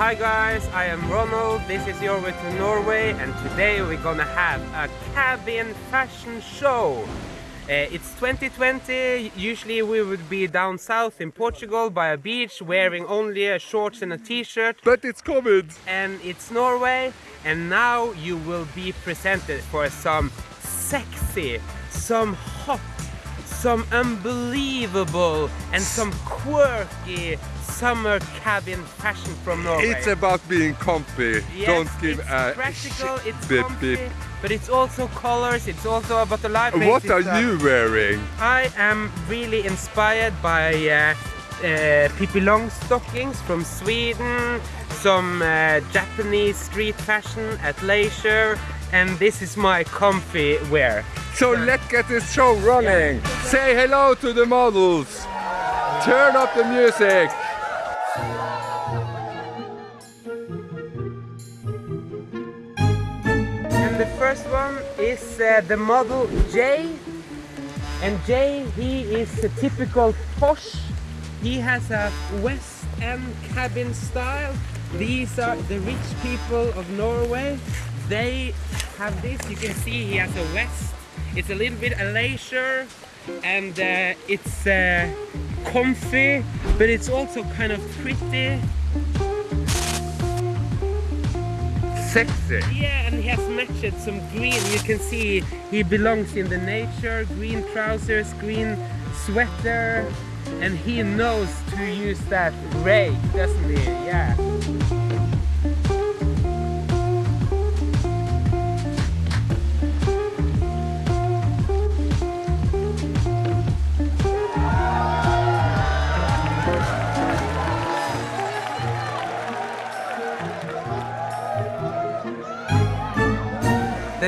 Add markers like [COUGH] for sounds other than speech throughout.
Hi guys, I am Ronald, this is your way to Norway and today we're gonna have a cabin fashion show. Uh, it's 2020, usually we would be down south in Portugal by a beach wearing only a shorts and a t-shirt. But it's COVID! And it's Norway and now you will be presented for some sexy, some hot, some unbelievable and some quirky summer cabin fashion from Norway. It's about being comfy. Yes, Don't give it's a practical, shit it's bit, comfy, bit. but it's also colors, it's also about the life. What are you wearing? I am really inspired by uh, uh, Pippi Longstockings from Sweden, some uh, Japanese street fashion at leisure, and this is my comfy wear. So let's get this show running. Say hello to the models. Turn up the music. And the first one is uh, the model Jay. And Jay, he is a typical posh. He has a West End cabin style. These are the rich people of Norway. They have this. You can see he has a vest. It's a little bit a leisure and uh, it's uh, comfy, but it's also kind of pretty. Sexy. Yeah, and he has matched some green. You can see he belongs in the nature. Green trousers, green sweater, and he knows to use that rake, doesn't he? Yeah.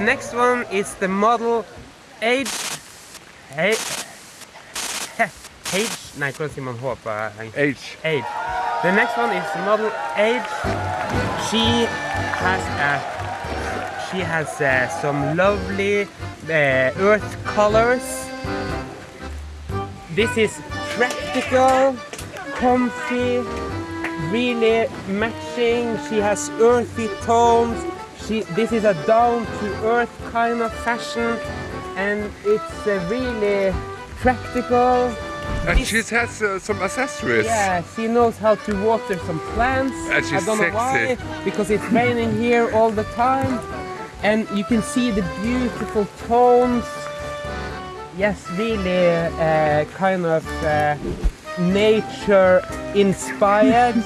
Next one is the model Age... Age... Age... Nej, siger man H på H. The next one is the model H. She has a... She has uh, some lovely uh, earth colors. This is practical, comfy, really matching. She has earthy tones. She, this is a down-to-earth kind of fashion and it's uh, really practical. And This- she has uh, some accessories. Yeah, she knows how to water some plants. And she's I don't know why, sexy. because it's raining here all the time. And you can see the beautiful tones. Yes, really uh, kind of uh, nature inspired.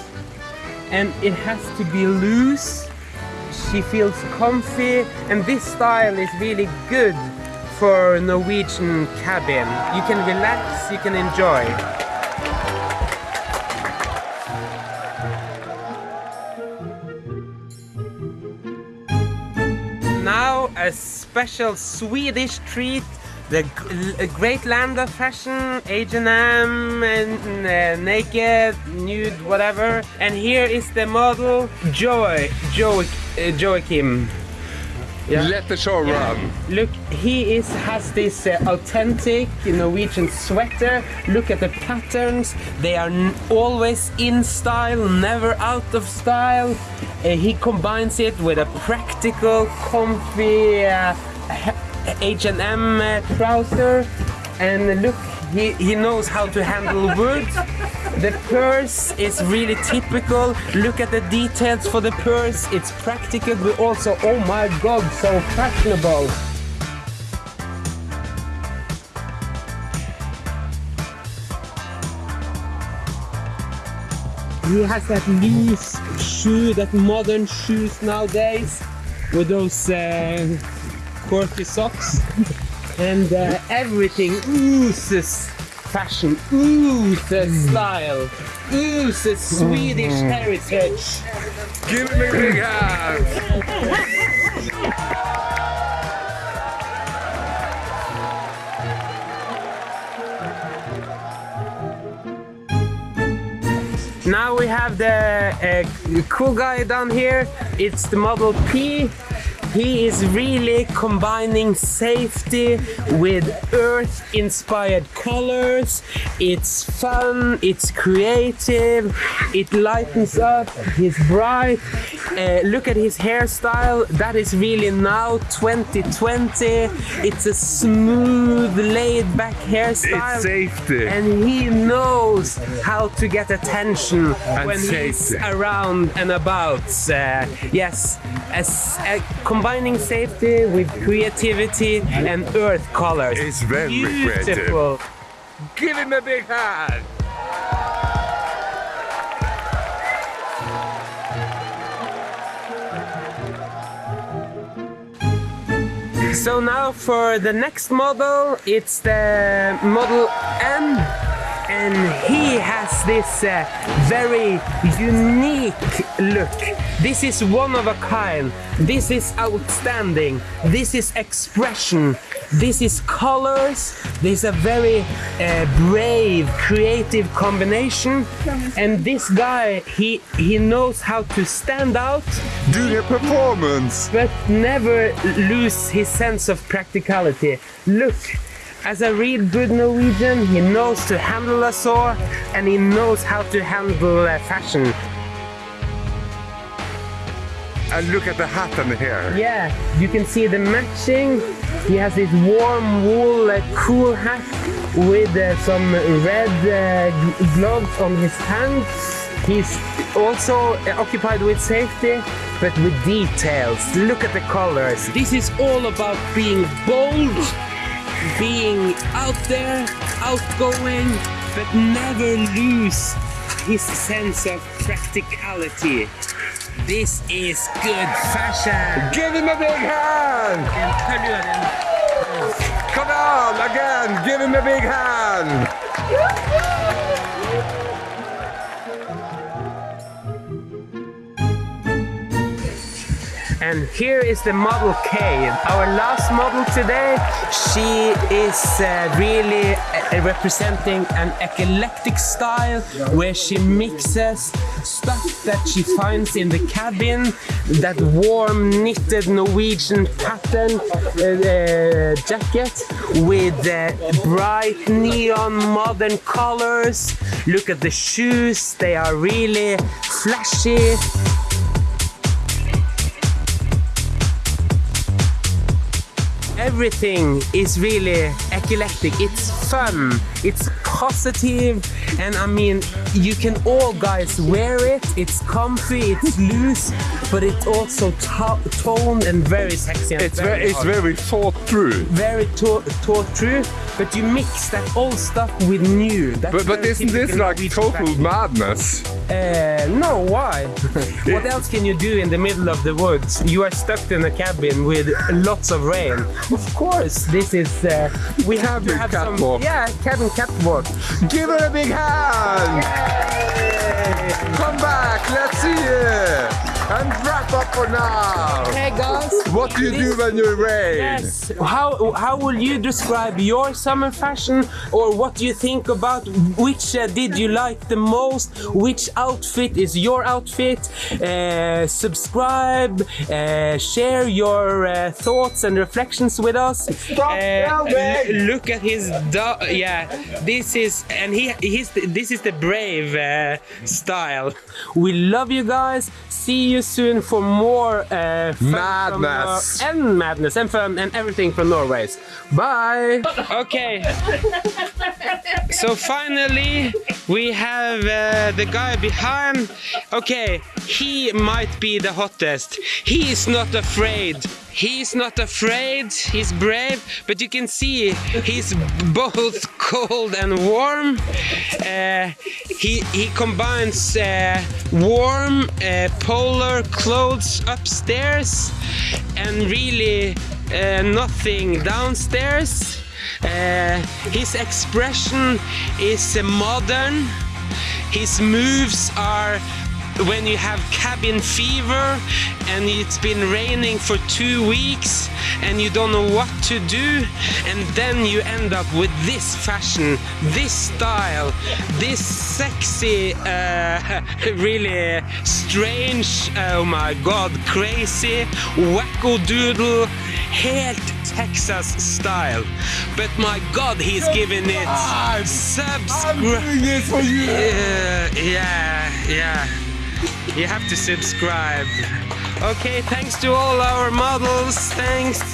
[LAUGHS] and it has to be loose. She feels comfy. And this style is really good for Norwegian cabin. You can relax, you can enjoy. Now a special Swedish treat, the great land of fashion, H&M and uh, naked, nude, whatever. And here is the model Joy, Joe, uh, Joachim. Yeah. Let the show run. Look, he is has this uh, authentic Norwegian sweater. Look at the patterns; they are always in style, never out of style. Uh, he combines it with a practical, comfy uh, H&M uh, trouser, and look, he, he knows how to handle [LAUGHS] wood. The purse is really typical. Look at the details for the purse. It's practical, but also, oh my god, so fashionable. He has that loose shoe, that modern shoes nowadays, with those uh, quirky socks. and uh, everything oozes fashion, oozes style, oozes Swedish heritage. Give me a big hand. Now we have the uh, cool guy down here. It's the Model P. He is really combining safety with earth inspired colors. It's fun, it's creative, it lightens up, he's bright. Uh, look at his hairstyle, that is really now 2020. It's a smooth, laid back hairstyle. It's safety. And he knows how to get attention when he's around and about. Uh, yes, as, uh, combining safety with creativity and earth colors. It's very creative. Beautiful. Give him a big hand. So now for the next model, it's the Model M. And he has this uh, very unique look. This is one of a kind. This is outstanding. This is expression. This is colors. This is a very uh, brave, creative combination. And this guy, he he knows how to stand out Do a performance. but never lose his sense of practicality. Look, as a real good Norwegian, he knows to handle a saw and he knows how to handle uh, fashion. And look at the hat and the hair. Yeah, you can see the matching. He has this warm wool uh, cool hat with uh, some red uh, gloves on his hands. He's also uh, occupied with safety, but with details. Look at the colors. This is all about being bold, being out there, outgoing, but never lose his sense of practicality. This is good fashion. Give him a big hand. Come on, again. Give him a big hand. Here is the Model K, our last model today. She is uh, really uh, representing an eclectic style where she mixes stuff that she finds in the cabin, that warm knitted Norwegian pattern uh, uh, jacket with uh, bright neon modern colors. Look at the shoes, they are really flashy. Everything is really eclectic. It's fun, it's positive, and I mean, you can all guys wear it. It's comfy, it's [LAUGHS] loose, but it's also to- toned and very sexy. And It's very, it's very thought through. very thought through, but you mix that old stuff with new. That's But, but very isn't this like total fashion. madness? Uh, no, why? [LAUGHS] what else can you do in the middle of the woods? You are stuck in a cabin with lots of rain. Of course, this is. Uh, we have to have catwalk. some. Yeah, cabin catwalk. Give her a big hand. Come back, let's see it. And wrap up for now. Hey guys. What do you do when you're rain? Yes. How how will you describe your summer fashion, or what do you think about which uh, did you like the most? Which outfit is your outfit? Uh, subscribe, uh, share your uh, thoughts and reflections with us. Stop Uh, look at his do- yeah. This is and he he's this is the brave uh, style. We love you guys. See you soon for more uh, madness from, uh, and madness and fun and everything from Norway. Bye. Okay. So finally, we have uh, the guy behind. Okay, he might be the hottest. He is not afraid. He's not afraid. He's brave, but you can see he's both cold and warm. Uh, he he combines uh, warm uh, polar clothes upstairs and really uh, nothing downstairs. Uh, his expression is uh, modern. His moves are when you have cabin fever and it's been raining for two weeks and you don't know what to do and then you end up with this fashion this style this sexy uh, [LAUGHS] really strange oh my god crazy wacko doodle helt Texas style but my god he's giving it I'm subscribe doing it for you. yeah, yeah, yeah. You have to subscribe. Okay, thanks to all our models. Thanks.